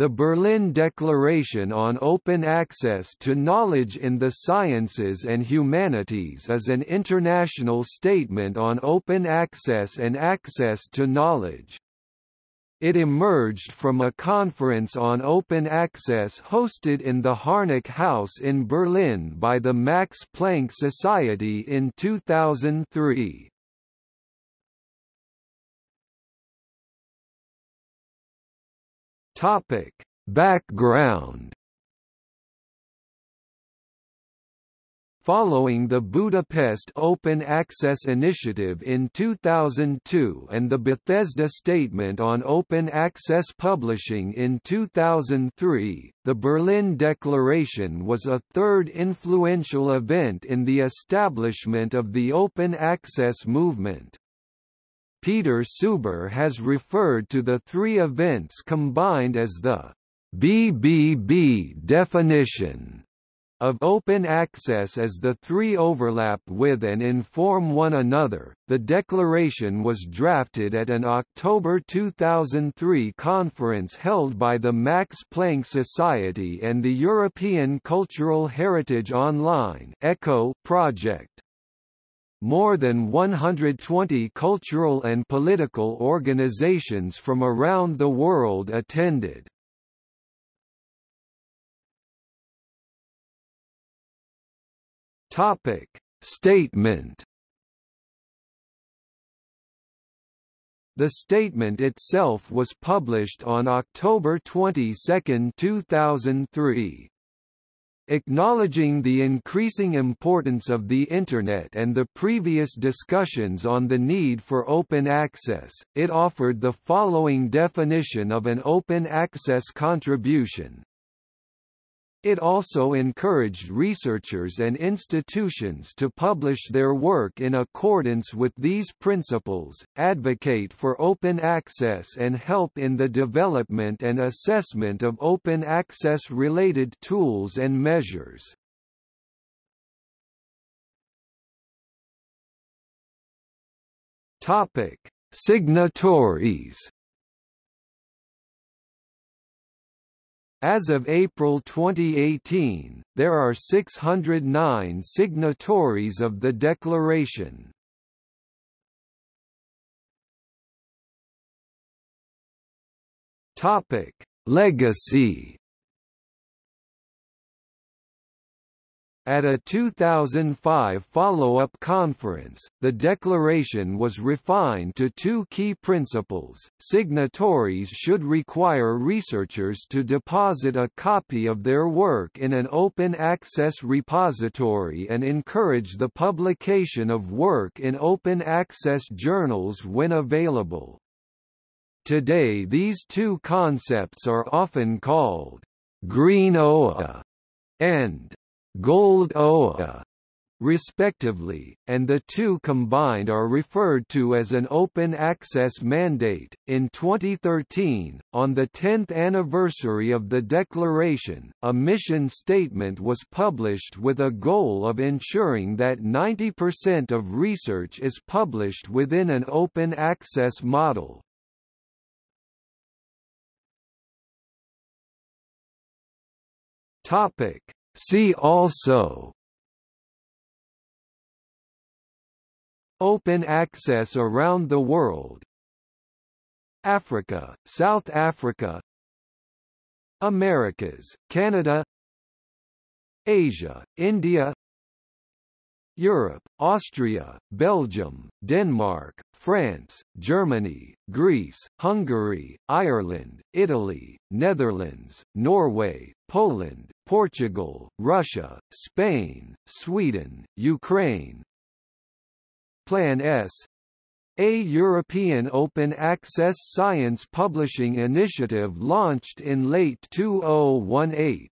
The Berlin Declaration on Open Access to Knowledge in the Sciences and Humanities is an international statement on open access and access to knowledge. It emerged from a conference on open access hosted in the Harnack House in Berlin by the Max Planck Society in 2003. Topic: Background Following the Budapest Open Access Initiative in 2002 and the Bethesda Statement on Open Access Publishing in 2003, the Berlin Declaration was a third influential event in the establishment of the open access movement. Peter Suber has referred to the three events combined as the BBB definition of open access as the three overlap with and inform one another. The declaration was drafted at an October 2003 conference held by the Max Planck Society and the European Cultural Heritage Online (ECHO) project. More than 120 cultural and political organizations from around the world attended. Topic Statement The statement itself was published on October 22, 2003. Acknowledging the increasing importance of the Internet and the previous discussions on the need for open access, it offered the following definition of an open access contribution. It also encouraged researchers and institutions to publish their work in accordance with these principles, advocate for open access and help in the development and assessment of open access-related tools and measures. Signatories As of April 2018, there are 609 signatories of the declaration. Topic: Legacy At a 2005 follow-up conference, the declaration was refined to two key principles. Signatories should require researchers to deposit a copy of their work in an open access repository and encourage the publication of work in open access journals when available. Today these two concepts are often called green OA and Gold OA respectively, and the two combined are referred to as an open access mandate. In 2013, on the 10th anniversary of the declaration, a mission statement was published with a goal of ensuring that 90% of research is published within an open access model. Topic See also Open access around the world Africa, South Africa Americas, Canada Asia, India Europe, Austria, Belgium, Denmark, France, Germany, Greece, Hungary, Ireland, Italy, Netherlands, Norway, Poland, Portugal, Russia, Spain, Sweden, Ukraine. Plan S a European open access science publishing initiative launched in late 2018.